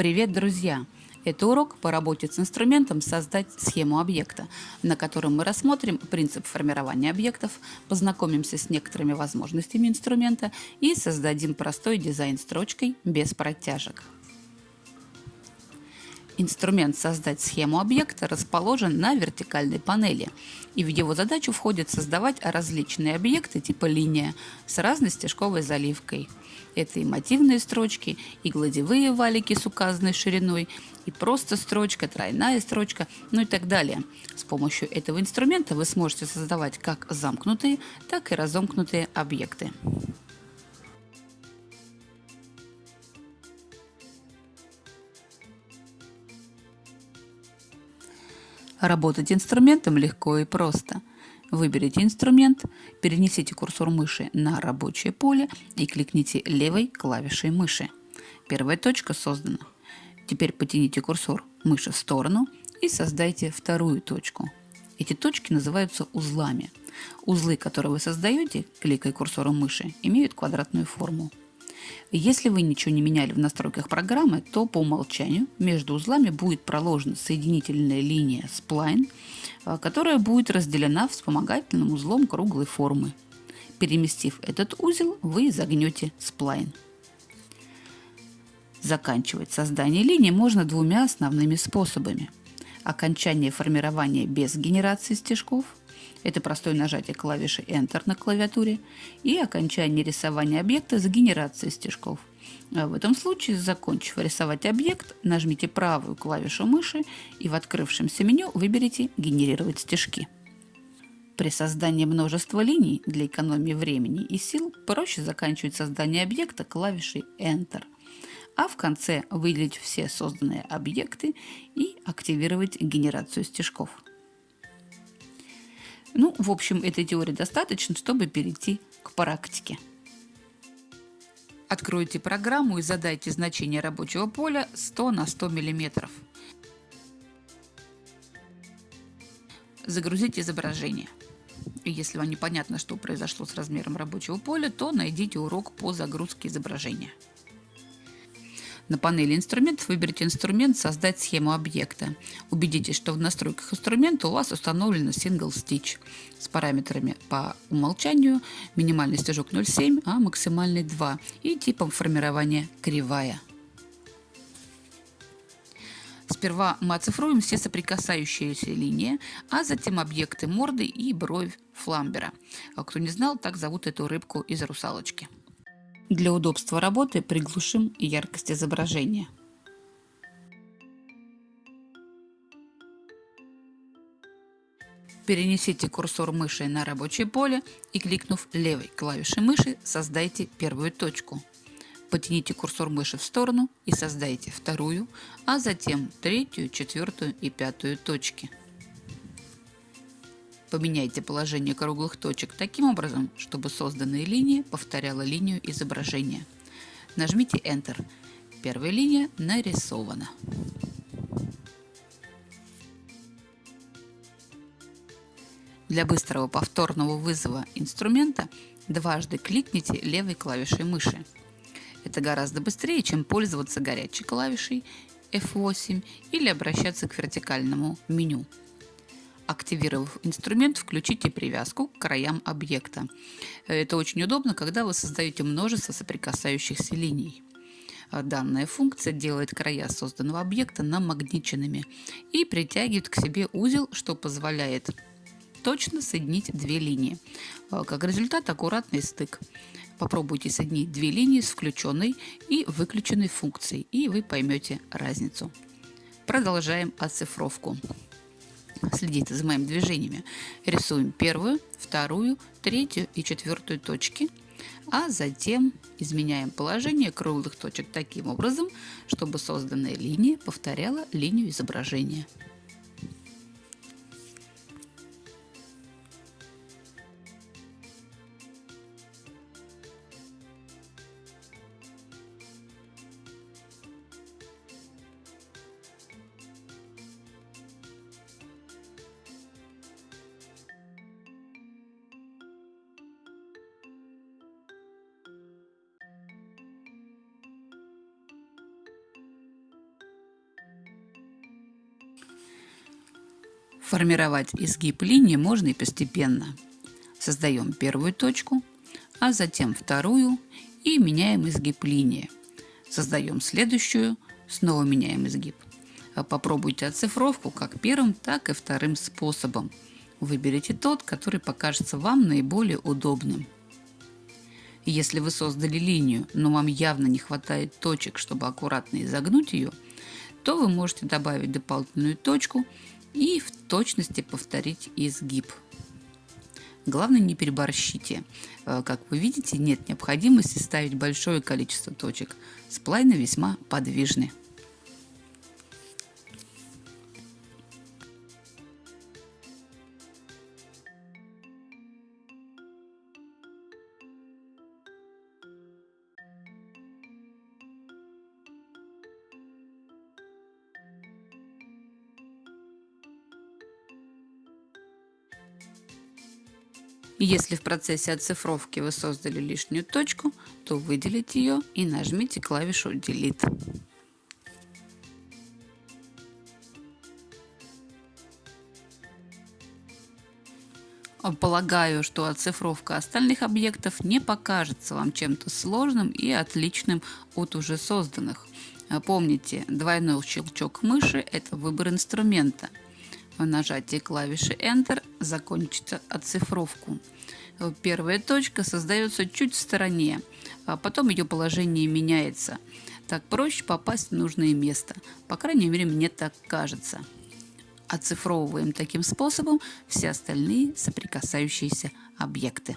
Привет, друзья! Это урок по работе с инструментом «Создать схему объекта», на котором мы рассмотрим принцип формирования объектов, познакомимся с некоторыми возможностями инструмента и создадим простой дизайн строчкой без протяжек. Инструмент «Создать схему объекта» расположен на вертикальной панели, и в его задачу входит создавать различные объекты типа линия с разной стежковой заливкой. Это и мотивные строчки, и гладевые валики с указанной шириной, и просто строчка, тройная строчка, ну и так далее. С помощью этого инструмента вы сможете создавать как замкнутые, так и разомкнутые объекты. Работать инструментом легко и просто. Выберите инструмент, перенесите курсор мыши на рабочее поле и кликните левой клавишей мыши. Первая точка создана. Теперь потяните курсор мыши в сторону и создайте вторую точку. Эти точки называются узлами. Узлы, которые вы создаете, кликая курсором мыши, имеют квадратную форму. Если вы ничего не меняли в настройках программы, то по умолчанию между узлами будет проложена соединительная линия spline, а, которая будет разделена вспомогательным узлом круглой формы. Переместив этот узел, вы загнете сплайн. Заканчивать создание линии можно двумя основными способами. Окончание формирования без генерации стежков – это простое нажатие клавиши Enter на клавиатуре и окончание рисования объекта с генерацией стежков. А в этом случае, закончив рисовать объект, нажмите правую клавишу мыши и в открывшемся меню выберите «Генерировать стежки». При создании множества линий для экономии времени и сил проще заканчивать создание объекта клавишей Enter, а в конце выделить все созданные объекты и активировать генерацию стежков. Ну, в общем, этой теории достаточно, чтобы перейти к практике. Откройте программу и задайте значение рабочего поля 100 на 100 мм. Загрузите изображение. Если вам непонятно, что произошло с размером рабочего поля, то найдите урок по загрузке изображения. На панели инструментов выберите инструмент «Создать схему объекта». Убедитесь, что в настройках инструмента у вас установлен Single Stitch с параметрами по умолчанию минимальный стежок 0,7, а максимальный 2 и типом формирования кривая. Сперва мы оцифруем все соприкасающиеся линии, а затем объекты морды и бровь фламбера. А кто не знал, так зовут эту рыбку из русалочки. Для удобства работы приглушим яркость изображения. Перенесите курсор мыши на рабочее поле и кликнув левой клавишей мыши создайте первую точку. Потяните курсор мыши в сторону и создайте вторую, а затем третью, четвертую и пятую точки. Поменяйте положение круглых точек таким образом, чтобы созданная линия повторяла линию изображения. Нажмите Enter. Первая линия нарисована. Для быстрого повторного вызова инструмента дважды кликните левой клавишей мыши. Это гораздо быстрее, чем пользоваться горячей клавишей F8 или обращаться к вертикальному меню. Активировав инструмент, включите привязку к краям объекта. Это очень удобно, когда вы создаете множество соприкасающихся линий. Данная функция делает края созданного объекта намагниченными и притягивает к себе узел, что позволяет точно соединить две линии. Как результат, аккуратный стык. Попробуйте соединить две линии с включенной и выключенной функцией, и вы поймете разницу. Продолжаем оцифровку. Следите за моими движениями. Рисуем первую, вторую, третью и четвертую точки, а затем изменяем положение круглых точек таким образом, чтобы созданная линия повторяла линию изображения. Формировать изгиб линии можно и постепенно. Создаем первую точку, а затем вторую и меняем изгиб линии. Создаем следующую, снова меняем изгиб. Попробуйте оцифровку как первым, так и вторым способом. Выберите тот, который покажется вам наиболее удобным. Если вы создали линию, но вам явно не хватает точек, чтобы аккуратно изогнуть ее, то вы можете добавить дополнительную точку и в точности повторить изгиб. Главное не переборщите. Э, как вы видите, нет необходимости ставить большое количество точек. Сплайны весьма подвижны. Если в процессе оцифровки вы создали лишнюю точку, то выделите ее и нажмите клавишу Delete. Полагаю, что оцифровка остальных объектов не покажется вам чем-то сложным и отличным от уже созданных. Помните, двойной щелчок мыши – это выбор инструмента – по нажатии клавиши Enter закончить оцифровку. Первая точка создается чуть в стороне, а потом ее положение меняется. Так проще попасть в нужное место. По крайней мере, мне так кажется. Оцифровываем таким способом все остальные соприкасающиеся объекты.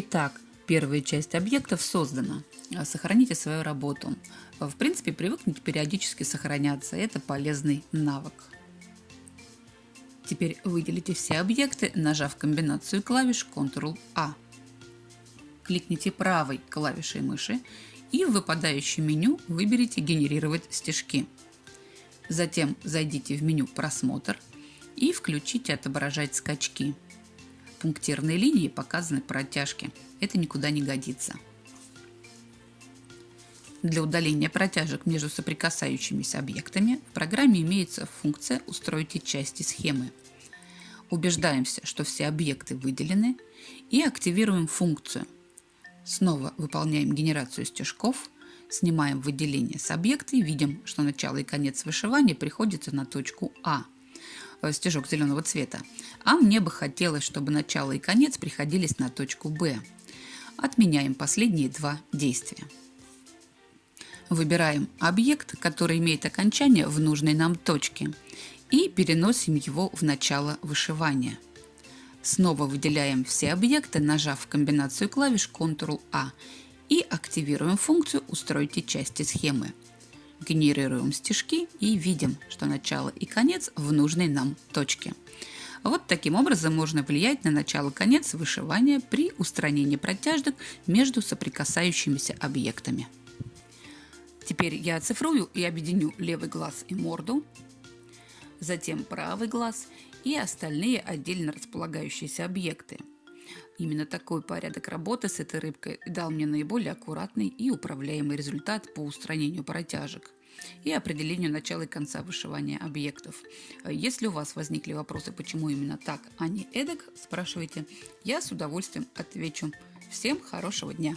Итак, первая часть объектов создана. Сохраните свою работу. В принципе, привыкните периодически сохраняться. Это полезный навык. Теперь выделите все объекты, нажав комбинацию клавиш Ctrl-A. Кликните правой клавишей мыши и в выпадающем меню выберите «Генерировать стежки». Затем зайдите в меню «Просмотр» и включите «Отображать скачки» пунктирной линии показаны протяжки. Это никуда не годится. Для удаления протяжек между соприкасающимися объектами в программе имеется функция «Устройте части схемы». Убеждаемся, что все объекты выделены и активируем функцию. Снова выполняем генерацию стежков, Снимаем выделение с объекта и видим, что начало и конец вышивания приходится на точку А, стежок зеленого цвета. А мне бы хотелось, чтобы начало и конец приходились на точку Б. Отменяем последние два действия. Выбираем объект, который имеет окончание в нужной нам точке и переносим его в начало вышивания. Снова выделяем все объекты, нажав комбинацию клавиш Ctrl-A и активируем функцию «Устройте части схемы». Генерируем стежки и видим, что начало и конец в нужной нам точке. Вот таким образом можно влиять на начало-конец вышивания при устранении протяжек между соприкасающимися объектами. Теперь я оцифрую и объединю левый глаз и морду, затем правый глаз и остальные отдельно располагающиеся объекты. Именно такой порядок работы с этой рыбкой дал мне наиболее аккуратный и управляемый результат по устранению протяжек и определению начала и конца вышивания объектов. Если у вас возникли вопросы, почему именно так, а не эдак, спрашивайте. Я с удовольствием отвечу. Всем хорошего дня!